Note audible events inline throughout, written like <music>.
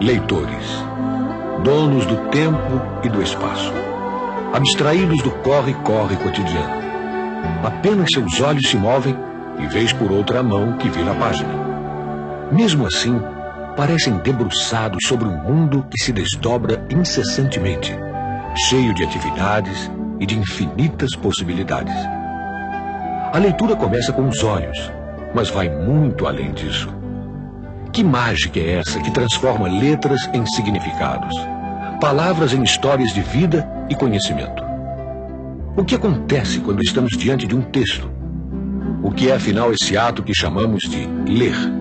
Leitores, donos do tempo e do espaço, abstraídos do corre-corre cotidiano. Apenas seus olhos se movem e vez por outra a mão que vira a página. Mesmo assim, parecem debruçados sobre um mundo que se desdobra incessantemente, cheio de atividades e de infinitas possibilidades. A leitura começa com os olhos, mas vai muito além disso. Que mágica é essa que transforma letras em significados, palavras em histórias de vida e conhecimento? O que acontece quando estamos diante de um texto? O que é afinal esse ato que chamamos de ler?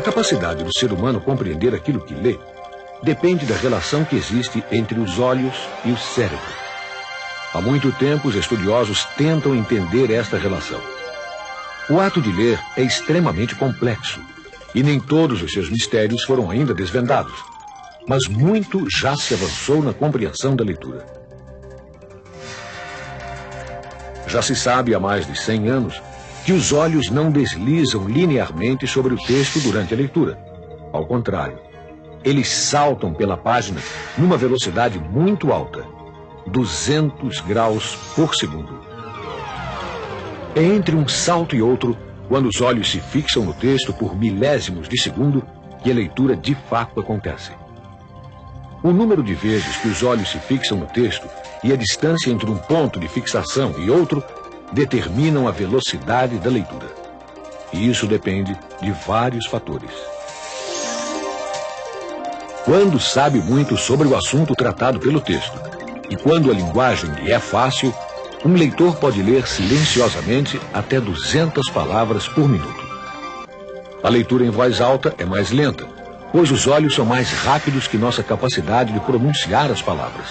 A capacidade do ser humano compreender aquilo que lê depende da relação que existe entre os olhos e o cérebro. Há muito tempo, os estudiosos tentam entender esta relação. O ato de ler é extremamente complexo e nem todos os seus mistérios foram ainda desvendados. Mas muito já se avançou na compreensão da leitura. Já se sabe há mais de 100 anos que os olhos não deslizam linearmente sobre o texto durante a leitura. Ao contrário, eles saltam pela página numa velocidade muito alta, 200 graus por segundo. É entre um salto e outro, quando os olhos se fixam no texto por milésimos de segundo, que a leitura de fato acontece. O número de vezes que os olhos se fixam no texto e a distância entre um ponto de fixação e outro determinam a velocidade da leitura. E isso depende de vários fatores. Quando sabe muito sobre o assunto tratado pelo texto e quando a linguagem lhe é fácil, um leitor pode ler silenciosamente até 200 palavras por minuto. A leitura em voz alta é mais lenta, pois os olhos são mais rápidos que nossa capacidade de pronunciar as palavras.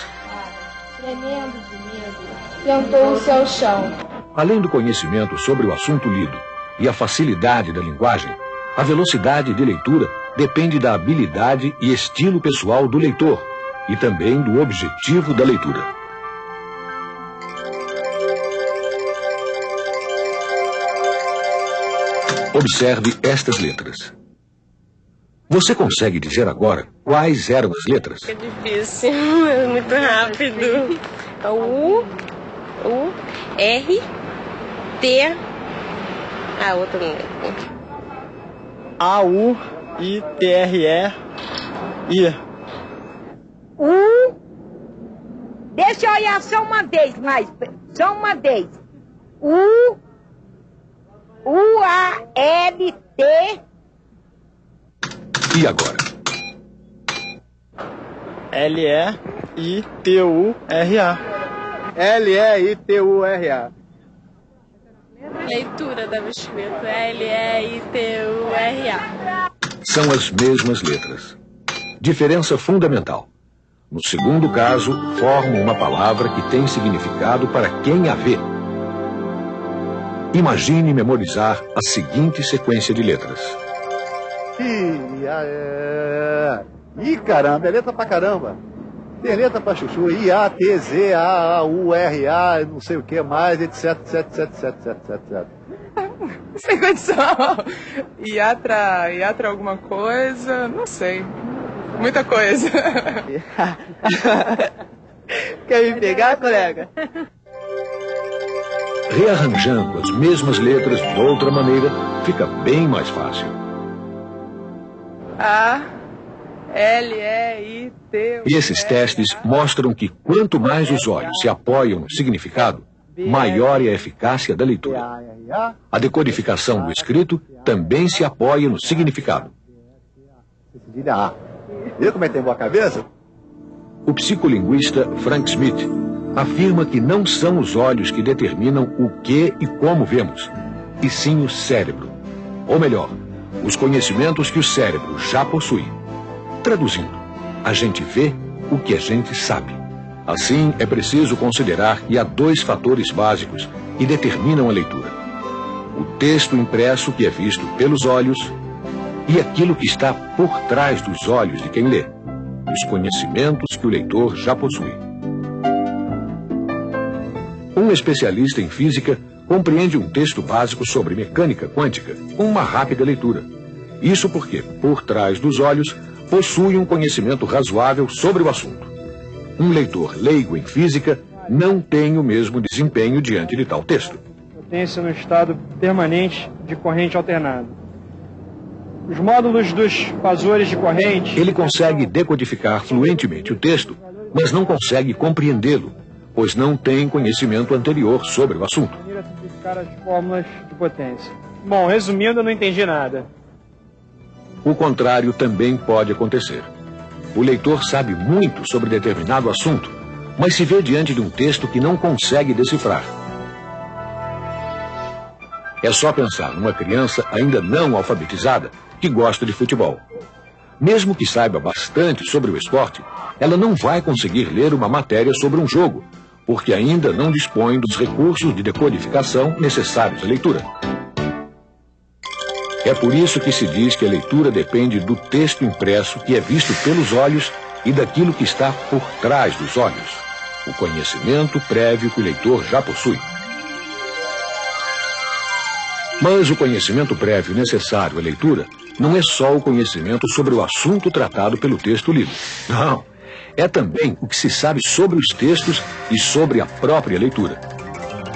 Tremendo de medo, sentou-se ao chão. Além do conhecimento sobre o assunto lido e a facilidade da linguagem, a velocidade de leitura depende da habilidade e estilo pessoal do leitor e também do objetivo da leitura. Observe estas letras. Você consegue dizer agora quais eram as letras? É difícil, <laughs> é muito rápido. É U, U, R, T. A outra não lembro. A, U, I, T, R, E, I. U. Deixa eu olhar só uma vez mais. Só uma vez. U. U, A, L, T. E agora? L, E, Leitura deve escrito L-E-I-T-U-R-A. São as mesmas letras. Diferença fundamental. No segundo caso, formam uma palavra que tem significado para quem a vê. Imagine memorizar a seguinte sequência de letras. Ih, é... Ih, caramba, é letra pra caramba. Tem letra pra chuchu, I, A, T, Z, A, U, R, A, não sei o que mais, etc, etc, etc, etc, etc, etc. <laughs> Sem condição. Iatra, iatra alguma coisa, não sei. Muita coisa. <laughs> Quer me pegar, colega? Rearranjando as mesmas letras de outra maneira, fica bem mais fácil. A, L, E, I, T. E esses testes mostram que quanto mais os olhos se apoiam no significado, maior é a eficácia da leitura. A decodificação do escrito também se apoia no significado. Viu como é que tem boa cabeça? O psicolinguista Frank Smith afirma que não são os olhos que determinam o que e como vemos, e sim o cérebro. Ou melhor, os conhecimentos que o cérebro já possui. Traduzindo, a gente vê o que a gente sabe. Assim, é preciso considerar que há dois fatores básicos que determinam a leitura: o texto impresso que é visto pelos olhos e aquilo que está por trás dos olhos de quem lê, os conhecimentos que o leitor já possui. Um especialista em física compreende um texto básico sobre mecânica quântica com uma rápida leitura. Isso porque, por trás dos olhos, possui um conhecimento razoável sobre o assunto. Um leitor leigo em física não tem o mesmo desempenho diante de tal texto. Potência no estado permanente de corrente alternada. Os módulos dos fasores de corrente. Ele consegue decodificar fluentemente o texto, mas não consegue compreendê-lo, pois não tem conhecimento anterior sobre o assunto. as fórmulas de potência. Bom, resumindo, eu não entendi nada. O contrário também pode acontecer. O leitor sabe muito sobre determinado assunto, mas se vê diante de um texto que não consegue decifrar. É só pensar numa criança ainda não alfabetizada que gosta de futebol. Mesmo que saiba bastante sobre o esporte, ela não vai conseguir ler uma matéria sobre um jogo, porque ainda não dispõe dos recursos de decodificação necessários à leitura. É por isso que se diz que a leitura depende do texto impresso que é visto pelos olhos e daquilo que está por trás dos olhos, o conhecimento prévio que o leitor já possui. Mas o conhecimento prévio necessário à leitura não é só o conhecimento sobre o assunto tratado pelo texto lido. Não. É também o que se sabe sobre os textos e sobre a própria leitura.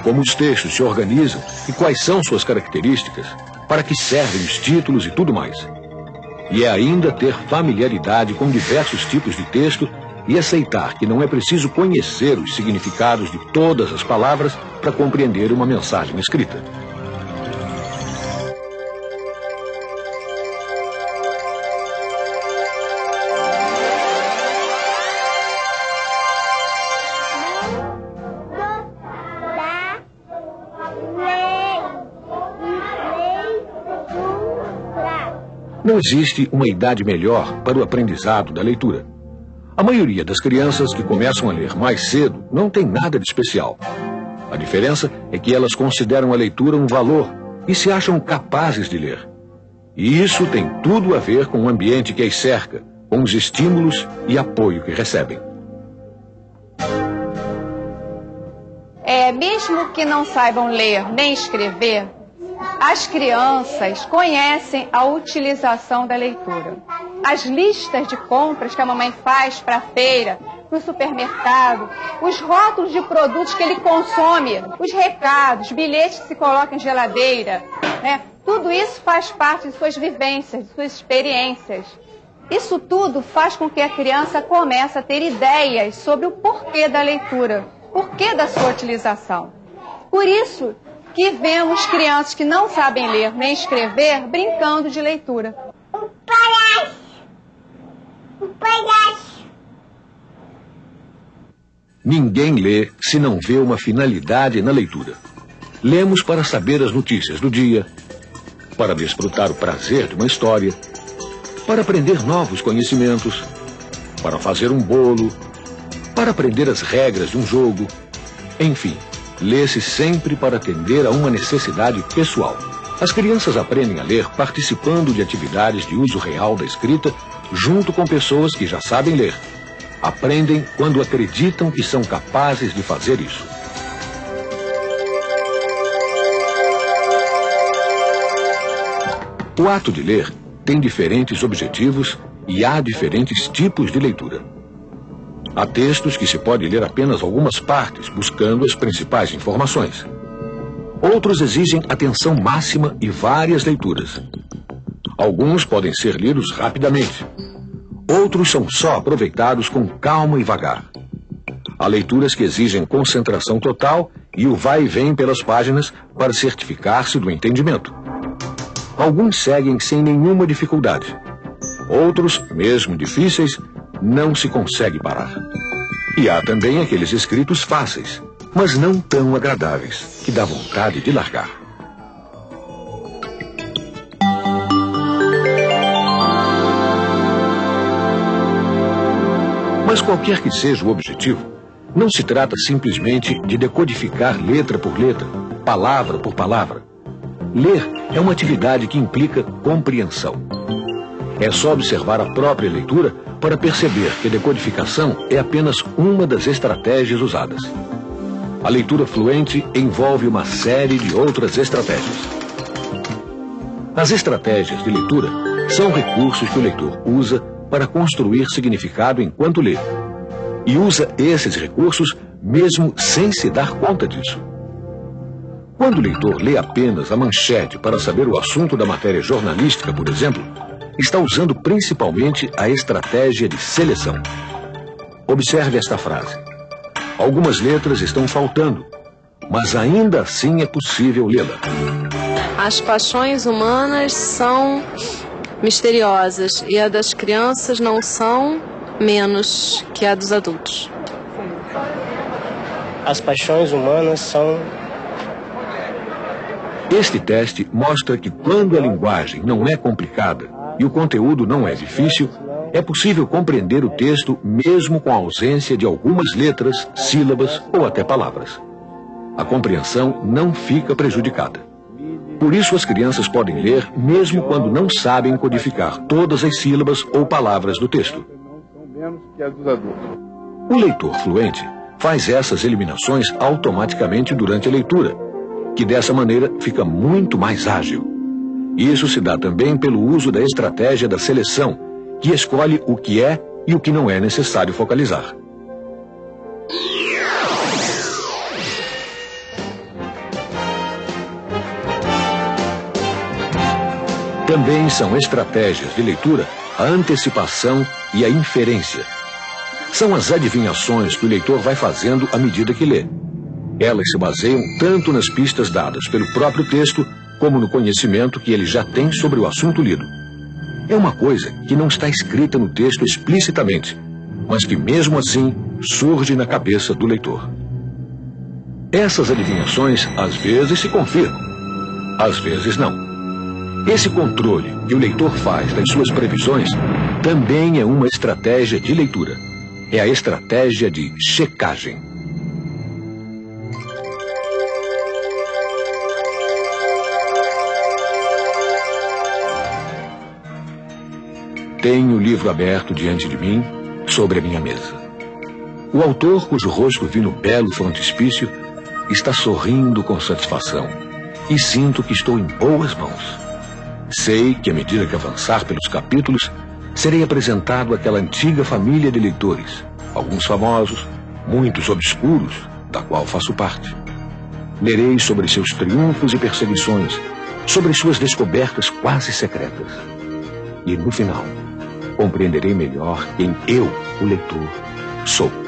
Como os textos se organizam e quais são suas características, para que servem os títulos e tudo mais. E é ainda ter familiaridade com diversos tipos de texto e aceitar que não é preciso conhecer os significados de todas as palavras para compreender uma mensagem escrita. Não existe uma idade melhor para o aprendizado da leitura. A maioria das crianças que começam a ler mais cedo não tem nada de especial. A diferença é que elas consideram a leitura um valor e se acham capazes de ler. E isso tem tudo a ver com o ambiente que as cerca, com os estímulos e apoio que recebem. É, mesmo que não saibam ler nem escrever, as crianças conhecem a utilização da leitura. As listas de compras que a mamãe faz para a feira, para o supermercado, os rótulos de produtos que ele consome, os recados, bilhetes que se colocam em geladeira, né? tudo isso faz parte de suas vivências, de suas experiências. Isso tudo faz com que a criança comece a ter ideias sobre o porquê da leitura, porquê da sua utilização. Por isso que vemos crianças que não sabem ler nem escrever brincando de leitura. O palhaço! O palhaço! Ninguém lê se não vê uma finalidade na leitura. Lemos para saber as notícias do dia, para desfrutar o prazer de uma história, para aprender novos conhecimentos, para fazer um bolo, para aprender as regras de um jogo, enfim lê-se sempre para atender a uma necessidade pessoal. As crianças aprendem a ler participando de atividades de uso real da escrita, junto com pessoas que já sabem ler. Aprendem quando acreditam que são capazes de fazer isso. O ato de ler tem diferentes objetivos e há diferentes tipos de leitura. Há textos que se pode ler apenas algumas partes, buscando as principais informações. Outros exigem atenção máxima e várias leituras. Alguns podem ser lidos rapidamente. Outros são só aproveitados com calma e vagar. Há leituras que exigem concentração total e o vai e vem pelas páginas para certificar-se do entendimento. Alguns seguem sem nenhuma dificuldade. Outros, mesmo difíceis, não se consegue parar. E há também aqueles escritos fáceis, mas não tão agradáveis, que dá vontade de largar. Mas qualquer que seja o objetivo, não se trata simplesmente de decodificar letra por letra, palavra por palavra. Ler é uma atividade que implica compreensão. É só observar a própria leitura para perceber que decodificação é apenas uma das estratégias usadas. A leitura fluente envolve uma série de outras estratégias. As estratégias de leitura são recursos que o leitor usa para construir significado enquanto lê. E usa esses recursos mesmo sem se dar conta disso. Quando o leitor lê apenas a manchete para saber o assunto da matéria jornalística, por exemplo, está usando principalmente a estratégia de seleção. Observe esta frase. Algumas letras estão faltando, mas ainda assim é possível lê-la. As paixões humanas são misteriosas e a das crianças não são menos que a dos adultos. As paixões humanas são este teste mostra que quando a linguagem não é complicada e o conteúdo não é difícil, é possível compreender o texto mesmo com a ausência de algumas letras, sílabas ou até palavras. A compreensão não fica prejudicada. Por isso, as crianças podem ler mesmo quando não sabem codificar todas as sílabas ou palavras do texto. O leitor fluente faz essas eliminações automaticamente durante a leitura, que dessa maneira fica muito mais ágil. Isso se dá também pelo uso da estratégia da seleção, que escolhe o que é e o que não é necessário focalizar. Também são estratégias de leitura a antecipação e a inferência. São as adivinhações que o leitor vai fazendo à medida que lê. Elas se baseiam tanto nas pistas dadas pelo próprio texto, como no conhecimento que ele já tem sobre o assunto lido. É uma coisa que não está escrita no texto explicitamente, mas que mesmo assim surge na cabeça do leitor. Essas adivinhações às vezes se confirmam, às vezes não. Esse controle que o leitor faz das suas previsões também é uma estratégia de leitura. É a estratégia de checagem. Tenho o livro aberto diante de mim, sobre a minha mesa. O autor, cujo rosto vi no belo frontispício, está sorrindo com satisfação e sinto que estou em boas mãos. Sei que, à medida que avançar pelos capítulos, serei apresentado àquela antiga família de leitores, alguns famosos, muitos obscuros, da qual faço parte. Lerei sobre seus triunfos e perseguições, sobre suas descobertas quase secretas. E, no final, compreenderei melhor quem eu, o leitor, sou.